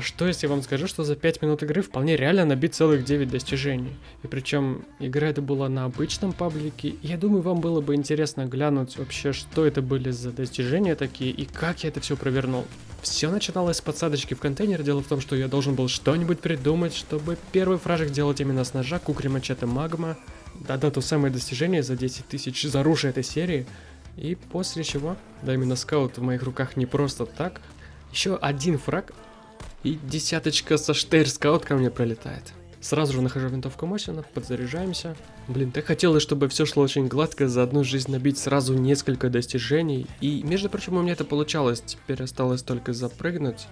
А что если я вам скажу, что за 5 минут игры вполне реально набить целых 9 достижений? И причем игра это была на обычном паблике, я думаю, вам было бы интересно глянуть вообще, что это были за достижения такие, и как я это все провернул. Все начиналось с подсадочки в контейнер. Дело в том, что я должен был что-нибудь придумать, чтобы первый фражик делать именно с ножа, кукри мачете магма. Да-да, то самое достижение за 10 тысяч за оружие этой серии. И после чего, да именно скаут в моих руках не просто так, еще один фраг и десяточка со штейр скаут ко мне пролетает. Сразу же нахожу винтовку Мосина, подзаряжаемся. Блин, так хотелось, чтобы все шло очень гладко, за одну жизнь набить сразу несколько достижений. И, между прочим, у меня это получалось. Теперь осталось только запрыгнуть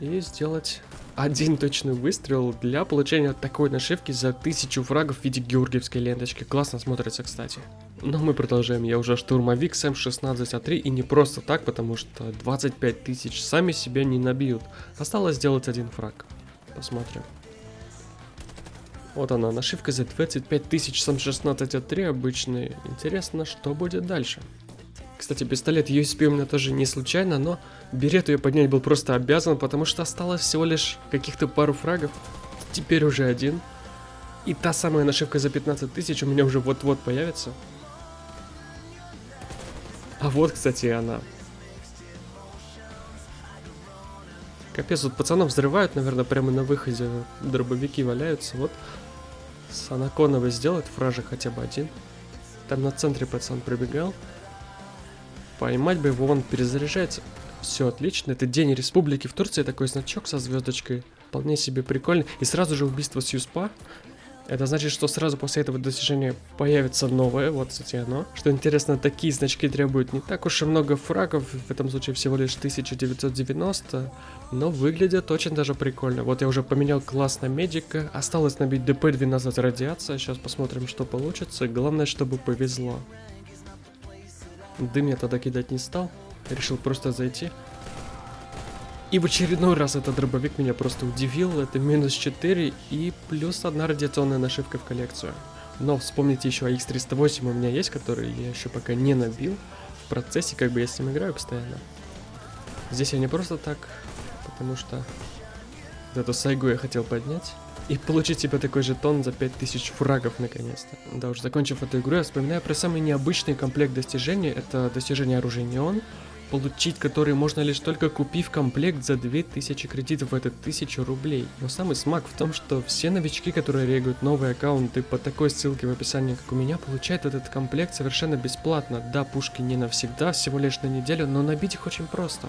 и сделать один точный выстрел для получения такой нашивки за тысячу фрагов в виде георгиевской ленточки. Классно смотрится, кстати. Но мы продолжаем. Я уже штурмовик с М16А3 и не просто так, потому что 25 тысяч сами себя не набьют. Осталось сделать один фраг. Посмотрим. Вот она, нашивка за 25 тысяч сам 16А3 обычный. Интересно, что будет дальше. Кстати, пистолет USP у меня тоже не случайно, но берет ее поднять был просто обязан, потому что осталось всего лишь каких-то пару фрагов. Теперь уже один. И та самая нашивка за 15 тысяч у меня уже вот-вот появится. А вот, кстати, она. Капец, вот пацанов взрывают, наверное, прямо на выходе. Дробовики валяются. Вот с Анаконовой сделать фражи хотя бы один. Там на центре пацан пробегал. Поймать бы его, он перезаряжается. Все отлично, это День Республики в Турции, такой значок со звездочкой. Вполне себе прикольный. И сразу же убийство Сьюспа. Это значит, что сразу после этого достижения появится новое, вот, кстати, оно. Что интересно, такие значки требуют не так уж и много фрагов, в этом случае всего лишь 1990, но выглядят очень даже прикольно. Вот я уже поменял класс на медика, осталось набить ДП 12 радиация, сейчас посмотрим, что получится, главное, чтобы повезло. Дым я тогда кидать не стал, решил просто зайти. И в очередной раз этот дробовик меня просто удивил. Это минус 4 и плюс одна радиационная нашивка в коллекцию. Но вспомните еще AX308 у меня есть, который я еще пока не набил. В процессе как бы я с ним играю постоянно. Здесь я не просто так, потому что эту сайгу я хотел поднять. И получить себе такой жетон за 5000 фрагов наконец-то. Да уж, закончив эту игру, я вспоминаю про самый необычный комплект достижений. Это достижение оружия Неон получить который можно лишь только купив комплект за 2000 кредитов, это 1000 рублей. Но самый смак в том, что все новички, которые регают новые аккаунты по такой ссылке в описании, как у меня, получают этот комплект совершенно бесплатно. Да, пушки не навсегда, всего лишь на неделю, но набить их очень просто.